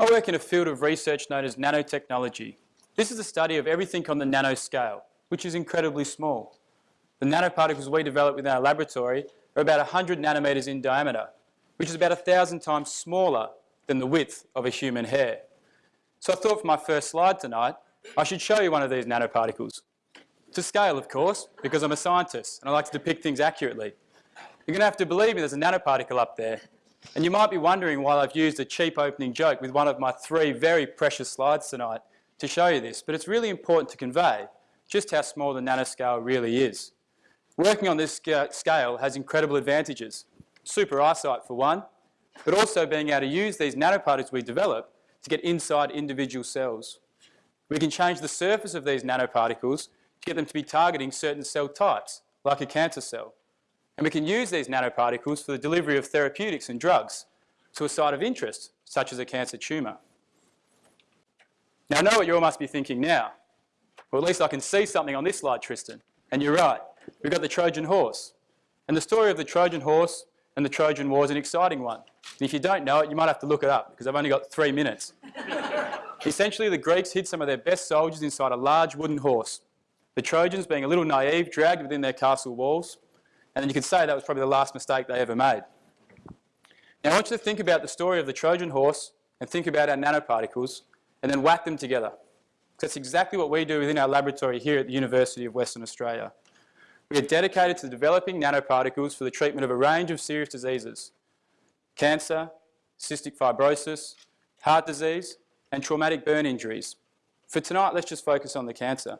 I work in a field of research known as nanotechnology. This is a study of everything on the nanoscale, which is incredibly small. The nanoparticles we develop within our laboratory are about 100 nanometers in diameter, which is about 1,000 times smaller than the width of a human hair. So I thought for my first slide tonight, I should show you one of these nanoparticles. To scale, of course, because I'm a scientist and I like to depict things accurately. You're going to have to believe me, there's a nanoparticle up there. And you might be wondering why I've used a cheap opening joke with one of my three very precious slides tonight to show you this, but it's really important to convey just how small the nanoscale really is. Working on this scale has incredible advantages. Super eyesight for one, but also being able to use these nanoparticles we develop to get inside individual cells. We can change the surface of these nanoparticles to get them to be targeting certain cell types, like a cancer cell. And we can use these nanoparticles for the delivery of therapeutics and drugs to a site of interest, such as a cancer tumour. Now I know what you all must be thinking now. Well, at least I can see something on this slide, Tristan. And you're right, we've got the Trojan horse. And the story of the Trojan horse and the Trojan War is an exciting one. And if you don't know it, you might have to look it up because I've only got three minutes. Essentially, the Greeks hid some of their best soldiers inside a large wooden horse. The Trojans, being a little naive, dragged within their castle walls, and then you could say that was probably the last mistake they ever made. Now I want you to think about the story of the Trojan horse and think about our nanoparticles and then whack them together. That's exactly what we do within our laboratory here at the University of Western Australia. We are dedicated to developing nanoparticles for the treatment of a range of serious diseases. Cancer, cystic fibrosis, heart disease and traumatic burn injuries. For tonight, let's just focus on the cancer.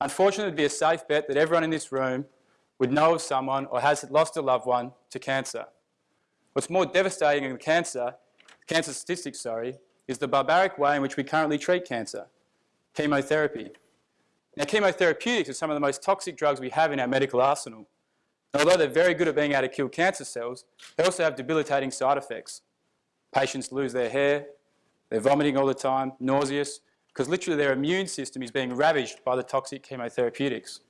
Unfortunately, it would be a safe bet that everyone in this room would know of someone or has lost a loved one to cancer. What's more devastating than cancer, cancer statistics, sorry, is the barbaric way in which we currently treat cancer, chemotherapy. Now, chemotherapeutics are some of the most toxic drugs we have in our medical arsenal. And although they're very good at being able to kill cancer cells, they also have debilitating side effects. Patients lose their hair, they're vomiting all the time, nauseous, because literally their immune system is being ravaged by the toxic chemotherapeutics.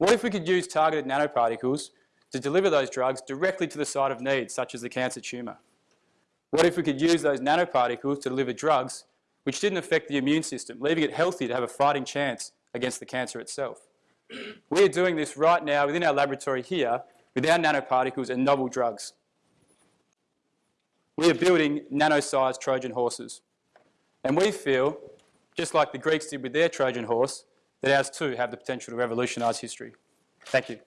What if we could use targeted nanoparticles to deliver those drugs directly to the site of need, such as the cancer tumour? What if we could use those nanoparticles to deliver drugs which didn't affect the immune system, leaving it healthy to have a fighting chance against the cancer itself? We are doing this right now within our laboratory here with our nanoparticles and novel drugs. We are building nano-sized Trojan horses. And we feel, just like the Greeks did with their Trojan horse, that ours too have the potential to revolutionise history. Thank you.